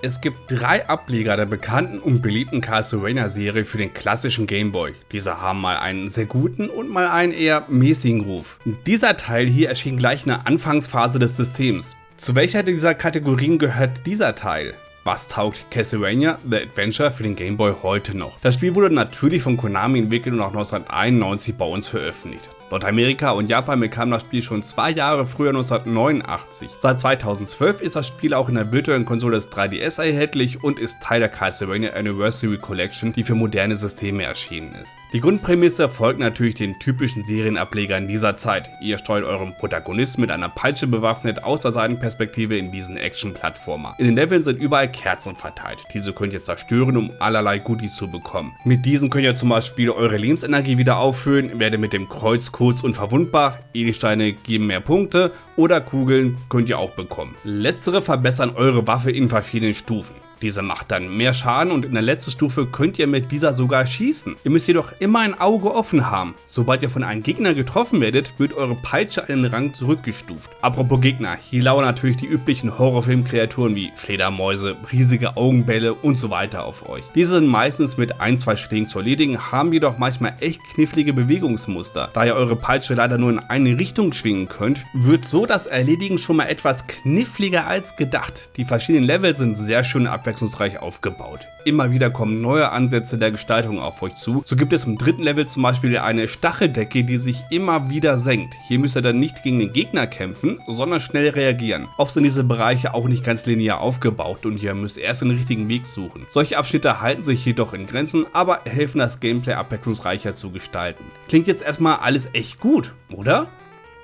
Es gibt drei Ableger der bekannten und beliebten Castlevania-Serie für den klassischen Gameboy. Diese haben mal einen sehr guten und mal einen eher mäßigen Ruf. Dieser Teil hier erschien gleich in der Anfangsphase des Systems. Zu welcher dieser Kategorien gehört dieser Teil? Was taugt Castlevania The Adventure für den Game Boy heute noch? Das Spiel wurde natürlich von Konami entwickelt und auch 1991 bei uns veröffentlicht. Nordamerika und Japan bekam das Spiel schon zwei Jahre früher 1989. Seit 2012 ist das Spiel auch in der virtuellen Konsole des 3DS erhältlich und ist Teil der Castlevania Anniversary Collection, die für moderne Systeme erschienen ist. Die Grundprämisse folgt natürlich den typischen Serienablegern dieser Zeit. Ihr steuert euren Protagonisten mit einer Peitsche bewaffnet aus der Seitenperspektive in diesen Action-Plattformer. In den Leveln sind überall Kerzen verteilt. Diese könnt ihr zerstören, um allerlei Goodies zu bekommen. Mit diesen könnt ihr zum Beispiel eure Lebensenergie wieder auffüllen, werdet mit dem Kreuz kurz und verwundbar, Edelsteine geben mehr Punkte oder Kugeln könnt ihr auch bekommen. Letztere verbessern eure Waffe in verschiedenen Stufen. Diese macht dann mehr Schaden und in der letzten Stufe könnt ihr mit dieser sogar schießen. Ihr müsst jedoch immer ein Auge offen haben. Sobald ihr von einem Gegner getroffen werdet, wird eure Peitsche einen Rang zurückgestuft. Apropos Gegner, hier lauern natürlich die üblichen Horrorfilm-Kreaturen wie Fledermäuse, riesige Augenbälle und so weiter auf euch. Diese sind meistens mit ein, zwei Schlägen zu erledigen, haben jedoch manchmal echt knifflige Bewegungsmuster. Da ihr eure Peitsche leider nur in eine Richtung schwingen könnt, wird so das Erledigen schon mal etwas kniffliger als gedacht. Die verschiedenen Level sind sehr schön abwechselnd abwechslungsreich aufgebaut. Immer wieder kommen neue Ansätze der Gestaltung auf euch zu. So gibt es im dritten Level zum Beispiel eine Stacheldecke, die sich immer wieder senkt. Hier müsst ihr dann nicht gegen den Gegner kämpfen, sondern schnell reagieren. Oft sind diese Bereiche auch nicht ganz linear aufgebaut und ihr müsst erst den richtigen Weg suchen. Solche Abschnitte halten sich jedoch in Grenzen, aber helfen das Gameplay abwechslungsreicher zu gestalten. Klingt jetzt erstmal alles echt gut, oder?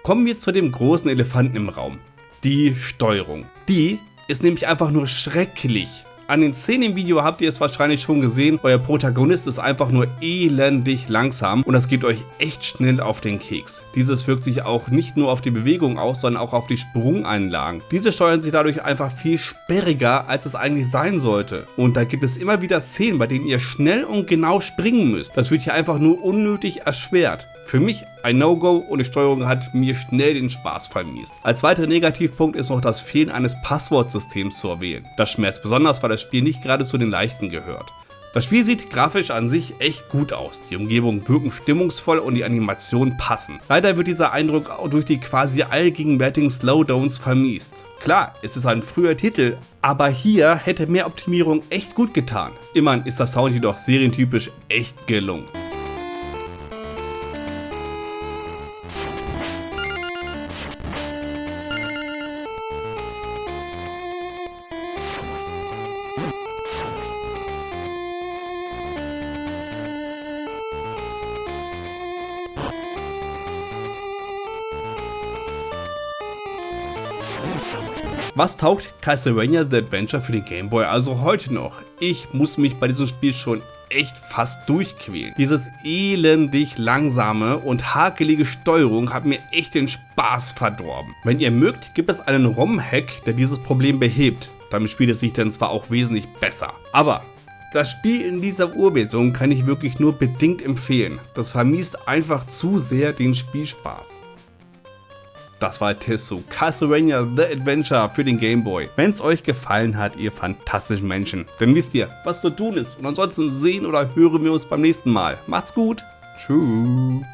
Kommen wir zu dem großen Elefanten im Raum. Die Steuerung. Die ist nämlich einfach nur schrecklich. An den Szenen im Video habt ihr es wahrscheinlich schon gesehen, euer Protagonist ist einfach nur elendig langsam und das geht euch echt schnell auf den Keks. Dieses wirkt sich auch nicht nur auf die Bewegung aus, sondern auch auf die Sprungeinlagen. Diese steuern sich dadurch einfach viel sperriger, als es eigentlich sein sollte. Und da gibt es immer wieder Szenen, bei denen ihr schnell und genau springen müsst. Das wird hier einfach nur unnötig erschwert. Für mich ein No-Go und die Steuerung hat mir schnell den Spaß vermiest. Als weiterer Negativpunkt ist noch das Fehlen eines Passwortsystems zu erwähnen. Das schmerzt besonders, weil das Spiel nicht gerade zu den leichten gehört. Das Spiel sieht grafisch an sich echt gut aus, die Umgebungen wirken stimmungsvoll und die Animationen passen. Leider wird dieser Eindruck auch durch die quasi allgegenwärtigen Slowdowns vermiest. Klar, es ist ein früher Titel, aber hier hätte mehr Optimierung echt gut getan. Immerhin ist der Sound jedoch serientypisch echt gelungen. Was taugt Castlevania The Adventure für den Game Boy also heute noch? Ich muss mich bei diesem Spiel schon echt fast durchquälen. Dieses elendig langsame und hakelige Steuerung hat mir echt den Spaß verdorben. Wenn ihr mögt, gibt es einen ROM-Hack, der dieses Problem behebt. Damit spielt es sich dann zwar auch wesentlich besser. Aber das Spiel in dieser Urversion kann ich wirklich nur bedingt empfehlen. Das vermisst einfach zu sehr den Spielspaß. Das war Tessu Castlevania The Adventure für den Game Boy. Wenn es euch gefallen hat, ihr fantastischen Menschen, dann wisst ihr, was zu tun ist. Und ansonsten sehen oder hören wir uns beim nächsten Mal. Macht's gut. Tschüss.